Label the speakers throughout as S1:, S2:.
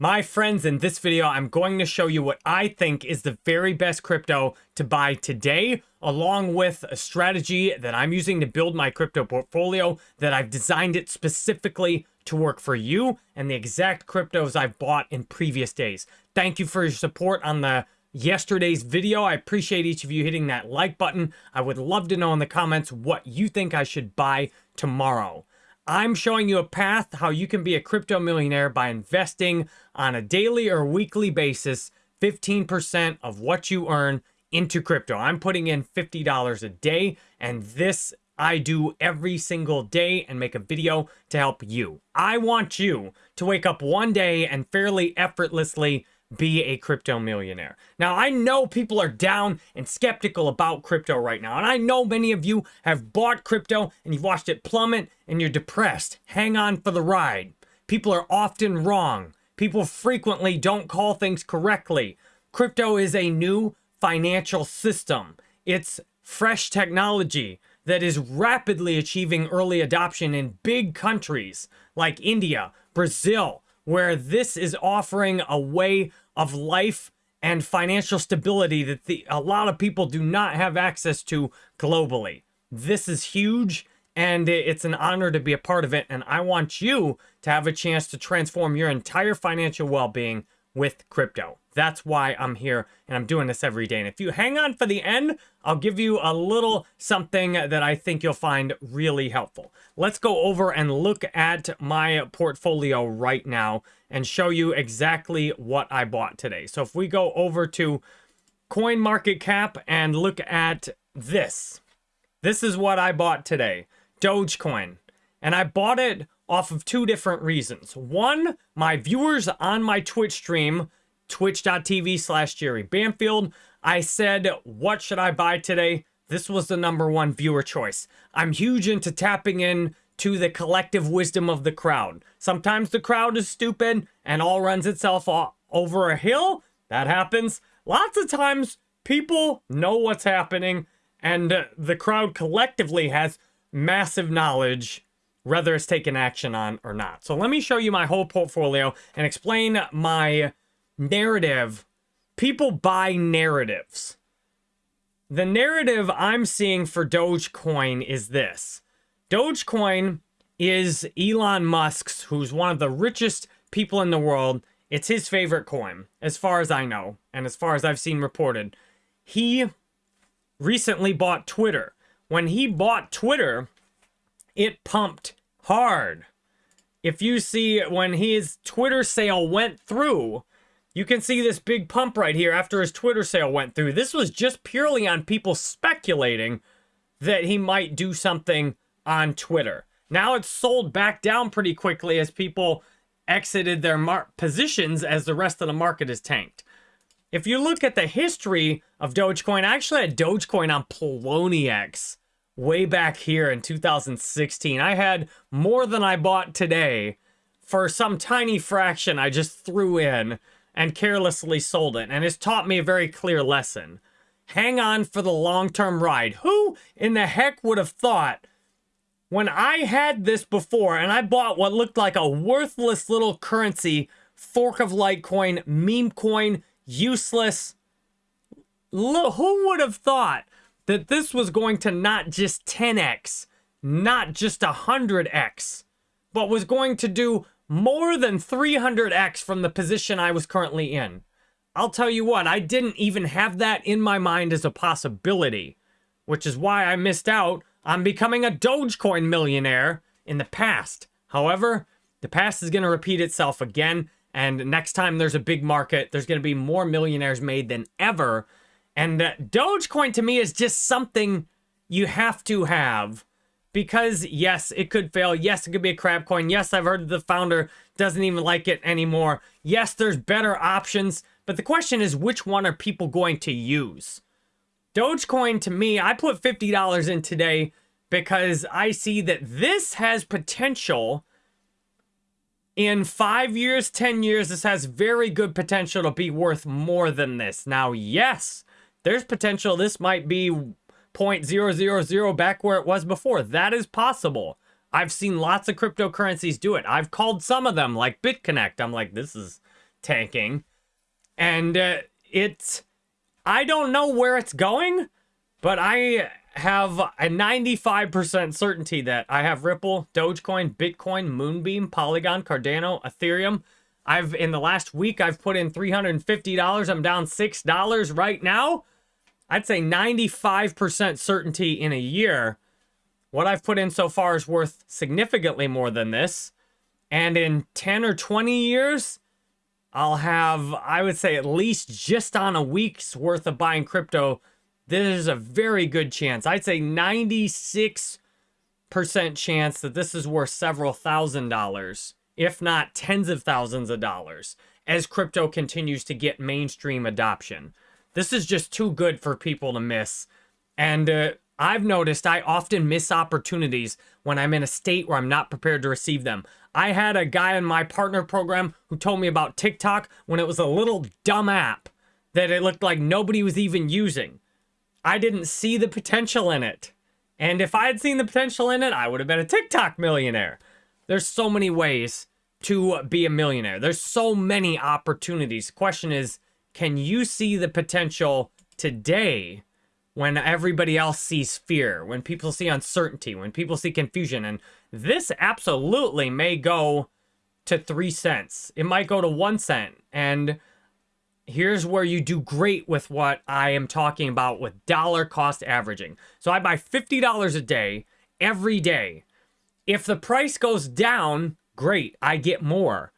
S1: My friends, in this video, I'm going to show you what I think is the very best crypto to buy today, along with a strategy that I'm using to build my crypto portfolio that I've designed it specifically to work for you and the exact cryptos I've bought in previous days. Thank you for your support on the yesterday's video. I appreciate each of you hitting that like button. I would love to know in the comments what you think I should buy tomorrow. I'm showing you a path how you can be a crypto millionaire by investing on a daily or weekly basis 15% of what you earn into crypto. I'm putting in $50 a day and this I do every single day and make a video to help you. I want you to wake up one day and fairly effortlessly be a crypto millionaire. Now, I know people are down and skeptical about crypto right now, and I know many of you have bought crypto and you've watched it plummet and you're depressed. Hang on for the ride. People are often wrong. People frequently don't call things correctly. Crypto is a new financial system. It's fresh technology that is rapidly achieving early adoption in big countries like India, Brazil, where this is offering a way of life and financial stability that the, a lot of people do not have access to globally. This is huge and it's an honor to be a part of it. And I want you to have a chance to transform your entire financial well-being with crypto. That's why I'm here and I'm doing this every day. And if you hang on for the end, I'll give you a little something that I think you'll find really helpful. Let's go over and look at my portfolio right now and show you exactly what I bought today. So if we go over to Coin Market Cap and look at this, this is what I bought today, Dogecoin. And I bought it off of two different reasons. One, my viewers on my Twitch stream, twitch.tv slash Jerry Banfield, I said, what should I buy today? This was the number one viewer choice. I'm huge into tapping in to the collective wisdom of the crowd. Sometimes the crowd is stupid and all runs itself over a hill. That happens. Lots of times people know what's happening and the crowd collectively has massive knowledge whether it's taken action on or not. So let me show you my whole portfolio and explain my narrative. People buy narratives. The narrative I'm seeing for Dogecoin is this. Dogecoin is Elon Musk's, who's one of the richest people in the world. It's his favorite coin, as far as I know, and as far as I've seen reported. He recently bought Twitter. When he bought Twitter, it pumped hard. If you see when his Twitter sale went through, you can see this big pump right here after his Twitter sale went through. This was just purely on people speculating that he might do something on Twitter. Now it's sold back down pretty quickly as people exited their positions as the rest of the market is tanked. If you look at the history of Dogecoin, I actually had Dogecoin on Poloniex way back here in 2016. I had more than I bought today for some tiny fraction I just threw in and carelessly sold it. And it's taught me a very clear lesson. Hang on for the long-term ride. Who in the heck would have thought when I had this before and I bought what looked like a worthless little currency, fork of Litecoin, meme coin, useless. Who would have thought that this was going to not just 10x, not just 100x, but was going to do more than 300x from the position I was currently in. I'll tell you what, I didn't even have that in my mind as a possibility, which is why I missed out on becoming a Dogecoin millionaire in the past. However, the past is going to repeat itself again, and next time there's a big market, there's going to be more millionaires made than ever, and uh, Dogecoin to me is just something you have to have because yes, it could fail. Yes, it could be a crap coin. Yes, I've heard the founder doesn't even like it anymore. Yes, there's better options, but the question is which one are people going to use? Dogecoin to me, I put $50 in today because I see that this has potential in five years, 10 years, this has very good potential to be worth more than this. Now, yes, there's potential this might be 0.000 back where it was before. That is possible. I've seen lots of cryptocurrencies do it. I've called some of them like BitConnect. I'm like, this is tanking. And uh, it's, I don't know where it's going, but I have a 95% certainty that I have Ripple, Dogecoin, Bitcoin, Moonbeam, Polygon, Cardano, Ethereum. I've in the last week I've put in $350. I'm down $6 right now. I'd say 95% certainty in a year. What I've put in so far is worth significantly more than this. And in 10 or 20 years, I'll have, I would say, at least just on a week's worth of buying crypto. There's a very good chance. I'd say 96% chance that this is worth several thousand dollars, if not tens of thousands of dollars, as crypto continues to get mainstream adoption. This is just too good for people to miss. And uh, I've noticed I often miss opportunities when I'm in a state where I'm not prepared to receive them. I had a guy in my partner program who told me about TikTok when it was a little dumb app that it looked like nobody was even using. I didn't see the potential in it. And if I had seen the potential in it, I would have been a TikTok millionaire. There's so many ways to be a millionaire. There's so many opportunities. Question is, can you see the potential today when everybody else sees fear, when people see uncertainty, when people see confusion? And this absolutely may go to three cents. It might go to one cent. And here's where you do great with what I am talking about with dollar cost averaging. So I buy $50 a day every day. If the price goes down, great, I get more.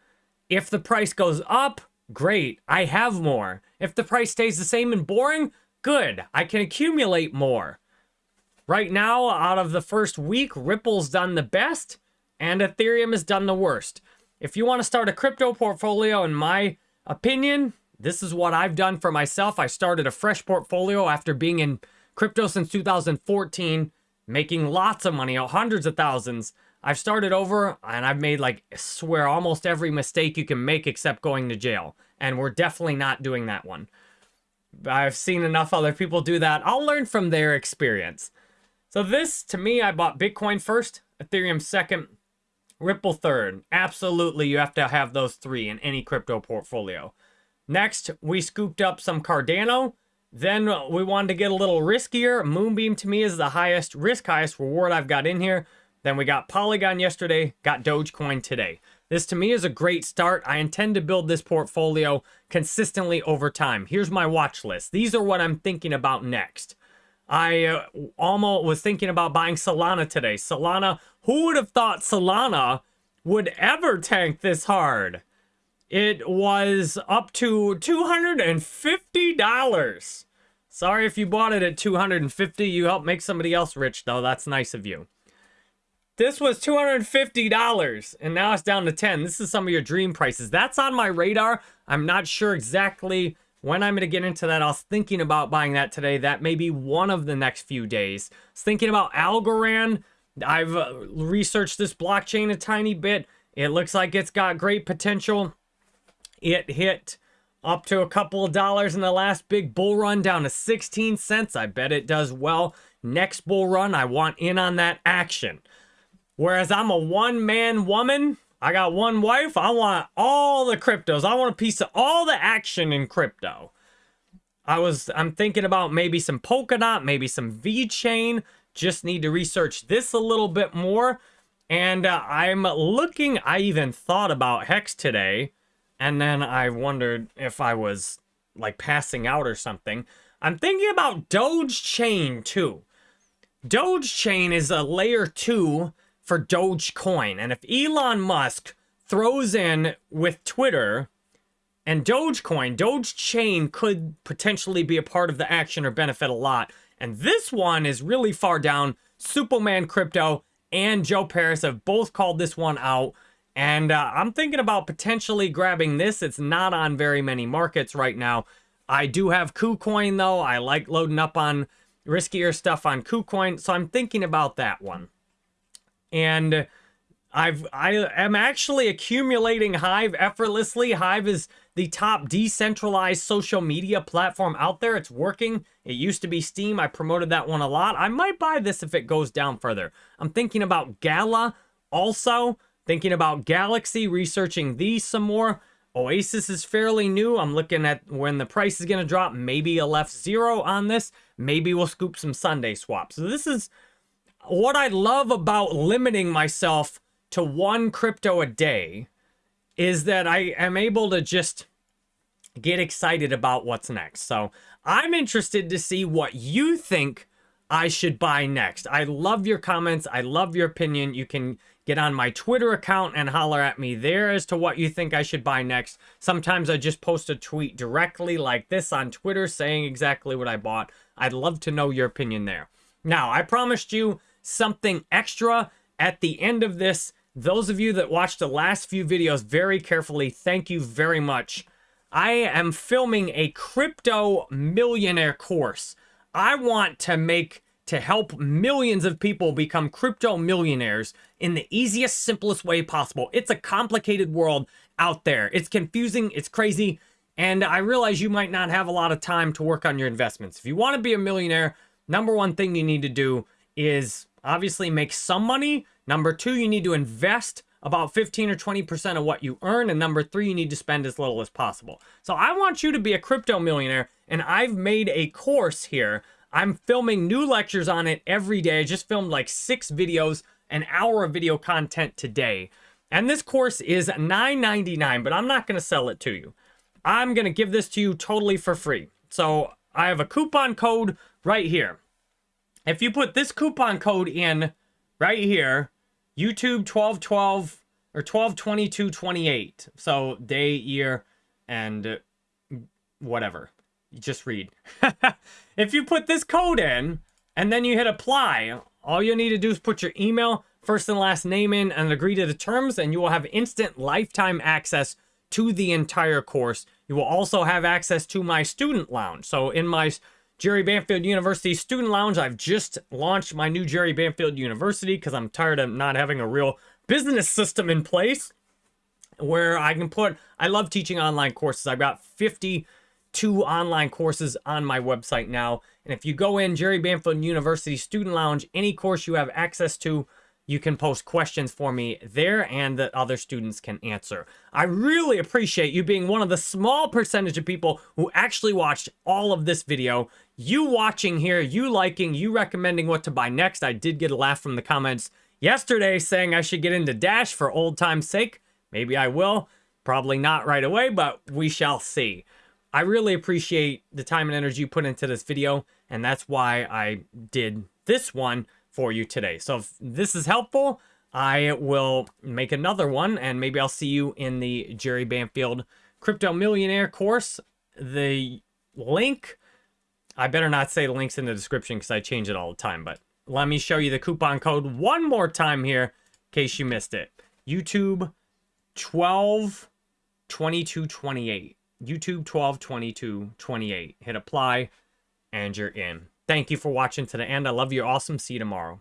S1: If the price goes up, Great, I have more. If the price stays the same and boring, good, I can accumulate more. Right now, out of the first week, Ripple's done the best and Ethereum has done the worst. If you want to start a crypto portfolio, in my opinion, this is what I've done for myself. I started a fresh portfolio after being in crypto since 2014, making lots of money, hundreds of thousands. I've started over and I've made like, swear, almost every mistake you can make except going to jail. And we're definitely not doing that one. I've seen enough other people do that. I'll learn from their experience. So this, to me, I bought Bitcoin first, Ethereum second, Ripple third. Absolutely, you have to have those three in any crypto portfolio. Next, we scooped up some Cardano. Then we wanted to get a little riskier. Moonbeam to me is the highest risk, highest reward I've got in here. Then we got Polygon yesterday, got Dogecoin today. This to me is a great start. I intend to build this portfolio consistently over time. Here's my watch list. These are what I'm thinking about next. I uh, almost was thinking about buying Solana today. Solana, who would have thought Solana would ever tank this hard? It was up to $250. Sorry if you bought it at 250. You helped make somebody else rich though. That's nice of you. This was $250 and now it's down to 10. This is some of your dream prices. That's on my radar. I'm not sure exactly when I'm going to get into that. I was thinking about buying that today. That may be one of the next few days. I was thinking about Algorand. I've uh, researched this blockchain a tiny bit. It looks like it's got great potential. It hit up to a couple of dollars in the last big bull run down to 16 cents. I bet it does well. Next bull run, I want in on that action. Whereas I'm a one-man woman, I got one wife, I want all the cryptos. I want a piece of all the action in crypto. I was, I'm thinking about maybe some Polkadot, maybe some VeChain. Just need to research this a little bit more. And uh, I'm looking, I even thought about Hex today. And then I wondered if I was like passing out or something. I'm thinking about Doge Chain too. Doge Chain is a layer two for Dogecoin. And if Elon Musk throws in with Twitter and Dogecoin, Doge Chain could potentially be a part of the action or benefit a lot. And this one is really far down. Superman Crypto and Joe Parys have both called this one out. And uh, I'm thinking about potentially grabbing this. It's not on very many markets right now. I do have KuCoin though. I like loading up on riskier stuff on KuCoin. So I'm thinking about that one and I've I am actually accumulating Hive effortlessly. Hive is the top decentralized social media platform out there. It's working. It used to be Steem. I promoted that one a lot. I might buy this if it goes down further. I'm thinking about Gala also, thinking about Galaxy, researching these some more. Oasis is fairly new. I'm looking at when the price is going to drop. Maybe a left zero on this. Maybe we'll scoop some SundaeSwaps. So this is what I love about limiting myself to one crypto a day is that I am able to just get excited about what's next. So I'm interested to see what you think I should buy next. I love your comments. I love your opinion. You can get on my Twitter account and holler at me there as to what you think I should buy next. Sometimes I just post a tweet directly like this on Twitter saying exactly what I bought. I'd love to know your opinion there. Now, I promised you something extra at the end of this. Those of you that watched the last few videos very carefully, thank you very much. I am filming a crypto millionaire course. I want to make to help millions of people become crypto millionaires in the easiest, simplest way possible. It's a complicated world out there. It's confusing, it's crazy, and I realize you might not have a lot of time to work on your investments. If you want to be a millionaire, number one thing you need to do is obviously make some money. Number two, you need to invest about 15 or 20% of what you earn. And number three, you need to spend as little as possible. So I want you to be a crypto millionaire. And I've made a course here. I'm filming new lectures on it every day. I just filmed like six videos, an hour of video content today. And this course is $9.99, but I'm not going to sell it to you. I'm going to give this to you totally for free. So I have a coupon code right here. If you put this coupon code in right here, YouTube 1212 or 122228. So day, year, and uh, whatever. You just read. if you put this code in and then you hit apply, all you need to do is put your email, first and last name in and agree to the terms and you will have instant lifetime access to the entire course. You will also have access to my student lounge. So in my Jerry Banfield University Student Lounge. I've just launched my new Jerry Banfield University because I'm tired of not having a real business system in place where I can put, I love teaching online courses. I've got 52 online courses on my website now. And if you go in Jerry Banfield University Student Lounge, any course you have access to, you can post questions for me there and that other students can answer. I really appreciate you being one of the small percentage of people who actually watched all of this video. You watching here, you liking, you recommending what to buy next. I did get a laugh from the comments yesterday saying I should get into Dash for old time's sake. Maybe I will. Probably not right away, but we shall see. I really appreciate the time and energy you put into this video, and that's why I did this one for you today. So if this is helpful, I will make another one and maybe I'll see you in the Jerry Banfield Crypto Millionaire course. The link, I better not say the link's in the description because I change it all the time, but let me show you the coupon code one more time here in case you missed it. YouTube 12 22 28. YouTube 12 22 28. Hit apply and you're in. Thank you for watching to the end. I love you. Awesome. See you tomorrow.